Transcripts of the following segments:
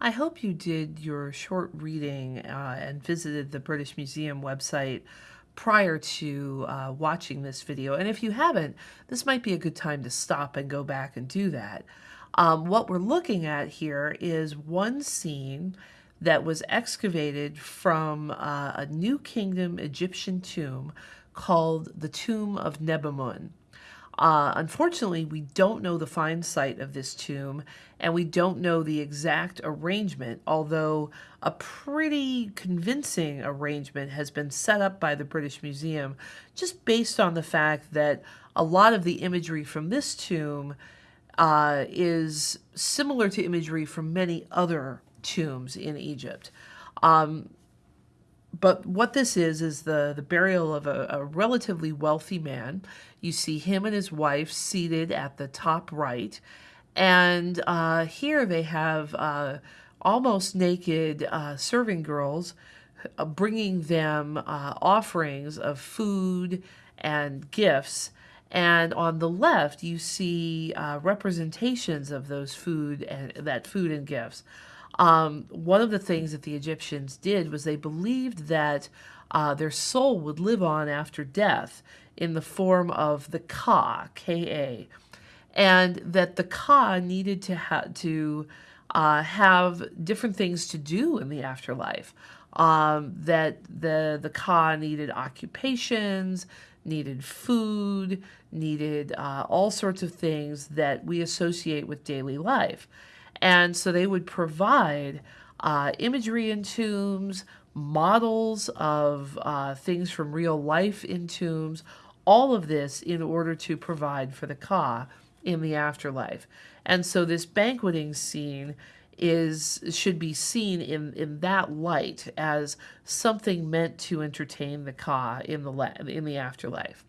I hope you did your short reading uh, and visited the British Museum website prior to uh, watching this video. And if you haven't, this might be a good time to stop and go back and do that. Um, what we're looking at here is one scene that was excavated from uh, a New Kingdom Egyptian tomb called the Tomb of Nebamun. Uh, unfortunately, we don't know the find site of this tomb, and we don't know the exact arrangement, although a pretty convincing arrangement has been set up by the British Museum just based on the fact that a lot of the imagery from this tomb uh, is similar to imagery from many other tombs in Egypt. Um, but what this is is the the burial of a, a, relatively wealthy man. You see him and his wife seated at the top right, and uh, here they have uh, almost naked uh, serving girls uh, bringing them uh, offerings of food and gifts. And on the left, you see uh, representations of those food and that food and gifts. Um, one of the things that the Egyptians did was they believed that uh, their soul would live on after death in the form of the Ka, K-A, and that the Ka needed to, ha to uh, have different things to do in the afterlife. Um, that the, the Ka needed occupations, needed food, needed uh, all sorts of things that we associate with daily life. And so they would provide uh, imagery in tombs, models of uh, things from real life in tombs, all of this in order to provide for the Ka in the afterlife. And so this banqueting scene is should be seen in in that light as something meant to entertain the Ka in the in the afterlife.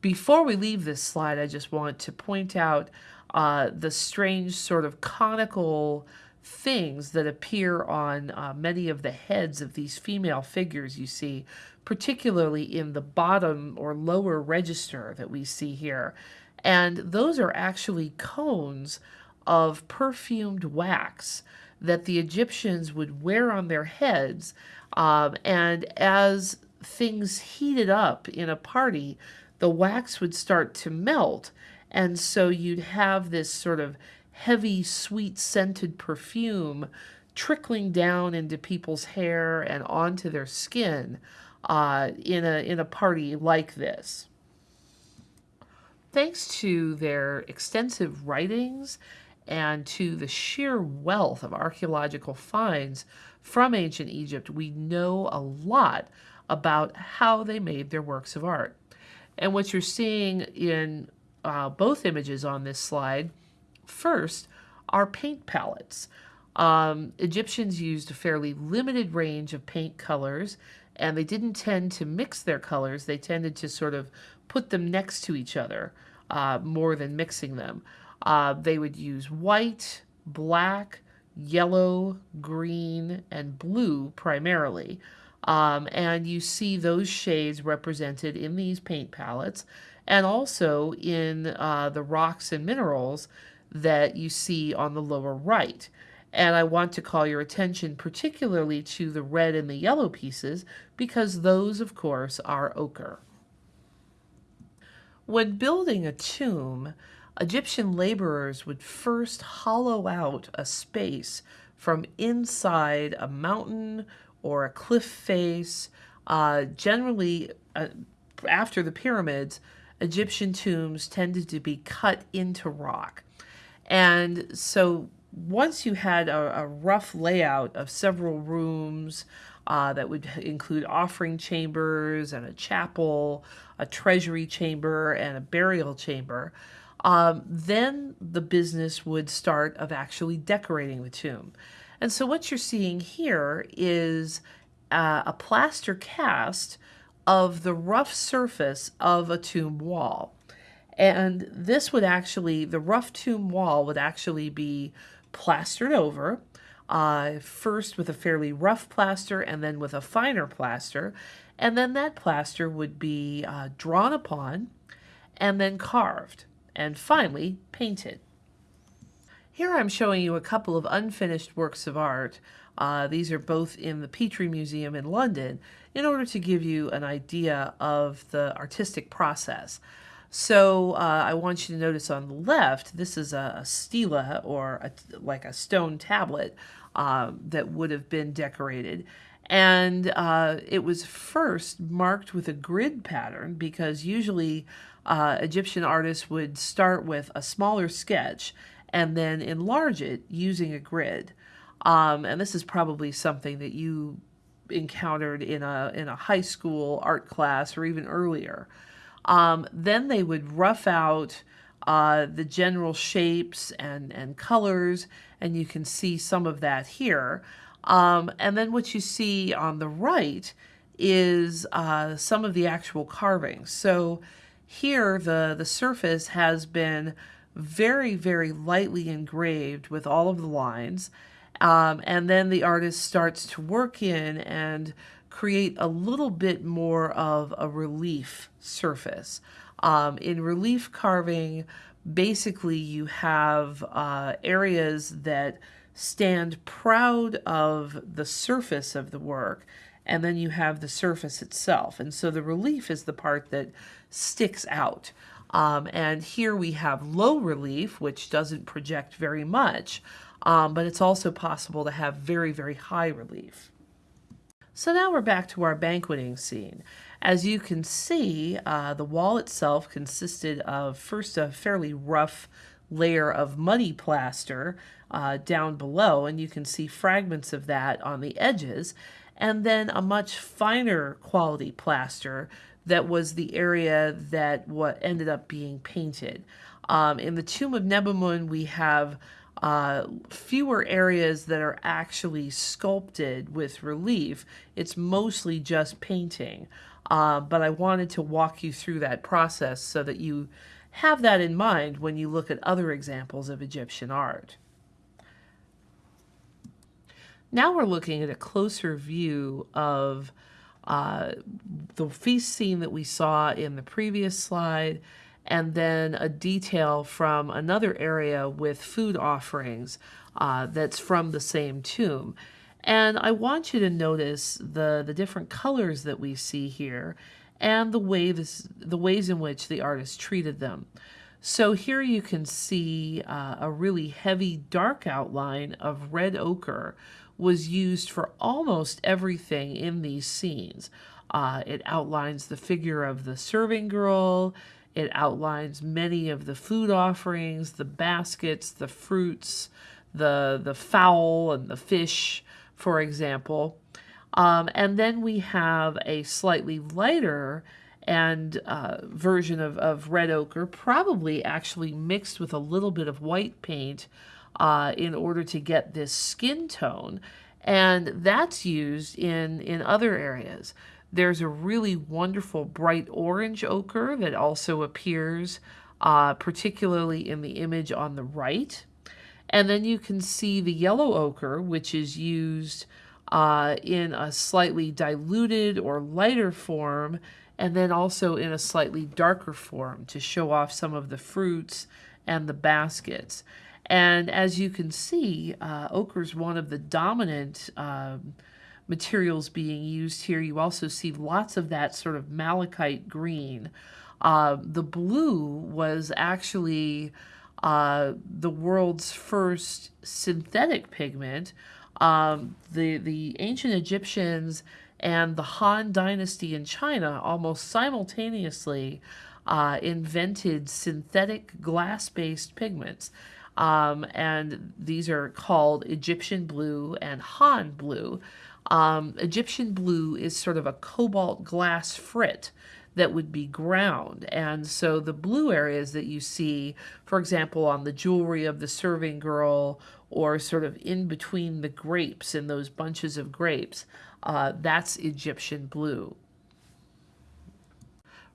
Before we leave this slide, I just want to point out uh, the strange sort of conical things that appear on uh, many of the heads of these female figures you see, particularly in the bottom or lower register that we see here. And those are actually cones of perfumed wax that the Egyptians would wear on their heads. Um, and as things heated up in a party, the wax would start to melt and so you'd have this sort of heavy, sweet scented perfume trickling down into people's hair and onto their skin uh, in, a, in a party like this. Thanks to their extensive writings and to the sheer wealth of archaeological finds from ancient Egypt, we know a lot about how they made their works of art. And what you're seeing in uh, both images on this slide. First are paint palettes. Um, Egyptians used a fairly limited range of paint colors and they didn't tend to mix their colors. They tended to sort of put them next to each other uh, more than mixing them. Uh, they would use white, black, yellow, green, and blue primarily. Um, and you see those shades represented in these paint palettes and also in uh, the rocks and minerals that you see on the lower right. And I want to call your attention particularly to the red and the yellow pieces because those, of course, are ochre. When building a tomb, Egyptian laborers would first hollow out a space from inside a mountain or a cliff face, uh, generally uh, after the pyramids, Egyptian tombs tended to be cut into rock. And so once you had a, a rough layout of several rooms uh, that would include offering chambers and a chapel, a treasury chamber, and a burial chamber, um, then the business would start of actually decorating the tomb. And so what you're seeing here is uh, a plaster cast of the rough surface of a tomb wall. And this would actually, the rough tomb wall would actually be plastered over, uh, first with a fairly rough plaster and then with a finer plaster. And then that plaster would be uh, drawn upon and then carved and finally painted. Here I'm showing you a couple of unfinished works of art. Uh, these are both in the Petrie Museum in London in order to give you an idea of the artistic process. So uh, I want you to notice on the left, this is a, a stela or a, like a stone tablet uh, that would have been decorated. And uh, it was first marked with a grid pattern because usually uh, Egyptian artists would start with a smaller sketch and then enlarge it using a grid. Um, and this is probably something that you encountered in a in a high school art class or even earlier. Um, then they would rough out uh, the general shapes and and colors, and you can see some of that here. Um, and then what you see on the right is uh, some of the actual carvings. So here the the surface has been very very lightly engraved with all of the lines um, and then the artist starts to work in and create a little bit more of a relief surface. Um, in relief carving, basically you have uh, areas that stand proud of the surface of the work, and then you have the surface itself. And so the relief is the part that sticks out. Um, and here we have low relief, which doesn't project very much, um, but it's also possible to have very, very high relief. So now we're back to our banqueting scene. As you can see, uh, the wall itself consisted of first a fairly rough layer of muddy plaster uh, down below, and you can see fragments of that on the edges, and then a much finer quality plaster that was the area that what ended up being painted. Um, in the tomb of Nebamun, we have uh, fewer areas that are actually sculpted with relief. It's mostly just painting. Uh, but I wanted to walk you through that process so that you have that in mind when you look at other examples of Egyptian art. Now we're looking at a closer view of the feast scene that we saw in the previous slide and then a detail from another area with food offerings uh, that's from the same tomb. And I want you to notice the, the different colors that we see here and the, way the ways in which the artist treated them. So here you can see uh, a really heavy dark outline of red ochre was used for almost everything in these scenes. Uh, it outlines the figure of the serving girl, it outlines many of the food offerings, the baskets, the fruits, the, the fowl and the fish, for example. Um, and then we have a slightly lighter and uh, version of, of red ochre, probably actually mixed with a little bit of white paint uh, in order to get this skin tone. And that's used in, in other areas. There's a really wonderful bright orange ochre that also appears uh, particularly in the image on the right. And then you can see the yellow ochre, which is used uh, in a slightly diluted or lighter form, and then also in a slightly darker form to show off some of the fruits and the baskets. And as you can see, uh, ochre is one of the dominant um, materials being used here. You also see lots of that sort of malachite green. Uh, the blue was actually uh, the world's first synthetic pigment. Um, the, the ancient Egyptians and the Han Dynasty in China almost simultaneously uh, invented synthetic glass-based pigments. Um, and these are called Egyptian blue and Han blue. Um, Egyptian blue is sort of a cobalt glass frit that would be ground. And so the blue areas that you see, for example, on the jewelry of the serving girl or sort of in between the grapes in those bunches of grapes, uh, that's Egyptian blue.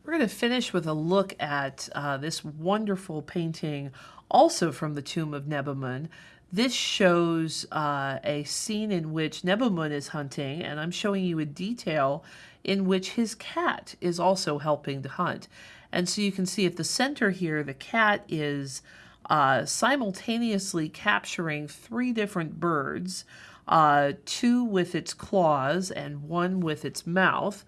We're going to finish with a look at uh, this wonderful painting also from the tomb of Nebamun this shows uh, a scene in which Nebamun is hunting, and I'm showing you a detail in which his cat is also helping to hunt. And so you can see at the center here, the cat is uh, simultaneously capturing three different birds, uh, two with its claws and one with its mouth.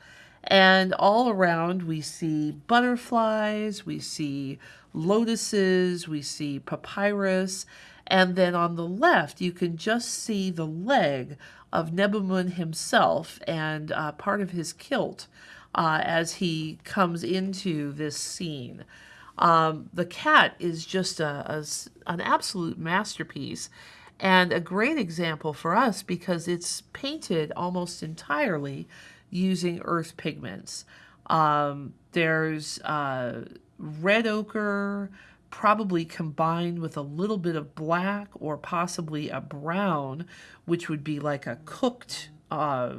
And all around, we see butterflies, we see lotuses, we see papyrus, and then on the left, you can just see the leg of Nebamun himself and uh, part of his kilt uh, as he comes into this scene. Um, the cat is just a, a, an absolute masterpiece and a great example for us because it's painted almost entirely using earth pigments. Um, there's uh, red ochre, probably combined with a little bit of black or possibly a brown, which would be like a cooked uh,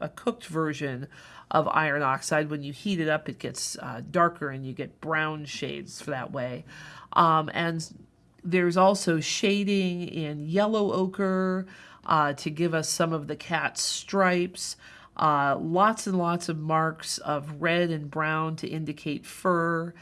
a cooked version of iron oxide. When you heat it up, it gets uh, darker and you get brown shades for that way. Um, and there's also shading in yellow ochre uh, to give us some of the cat's stripes. Uh, lots and lots of marks of red and brown to indicate fur.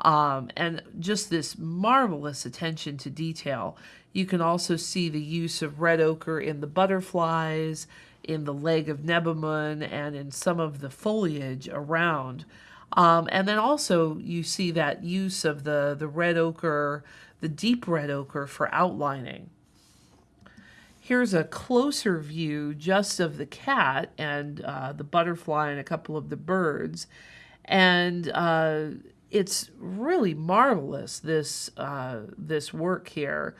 Um, and just this marvelous attention to detail. You can also see the use of red ochre in the butterflies, in the leg of Nebamun, and in some of the foliage around. Um, and then also you see that use of the, the red ochre, the deep red ochre for outlining. Here's a closer view just of the cat and uh, the butterfly and a couple of the birds. And uh, it's really marvelous this uh, this work here.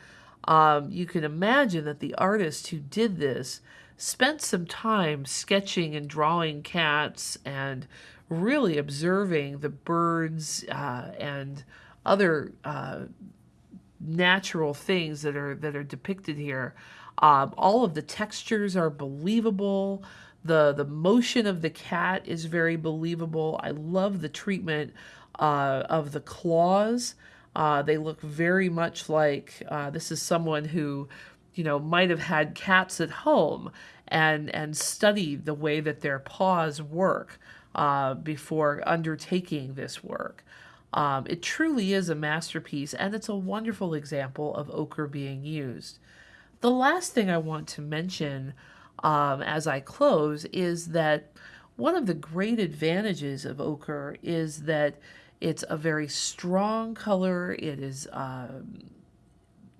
Um, you can imagine that the artist who did this spent some time sketching and drawing cats and really observing the birds uh, and other uh, natural things that are that are depicted here. Um, all of the textures are believable. The the motion of the cat is very believable. I love the treatment uh, of the claws. Uh, they look very much like uh, this is someone who, you know, might have had cats at home and and studied the way that their paws work uh, before undertaking this work. Um, it truly is a masterpiece, and it's a wonderful example of ochre being used. The last thing I want to mention um, as I close is that one of the great advantages of ochre is that it's a very strong color. It is. Um,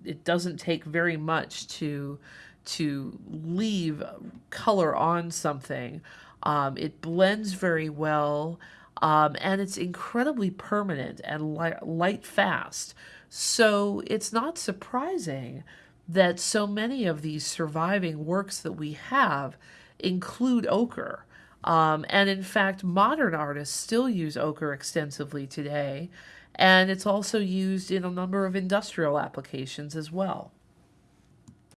it doesn't take very much to to leave color on something. Um, it blends very well, um, and it's incredibly permanent and light, light fast. So it's not surprising that so many of these surviving works that we have include ochre. Um, and in fact, modern artists still use ochre extensively today, and it's also used in a number of industrial applications as well.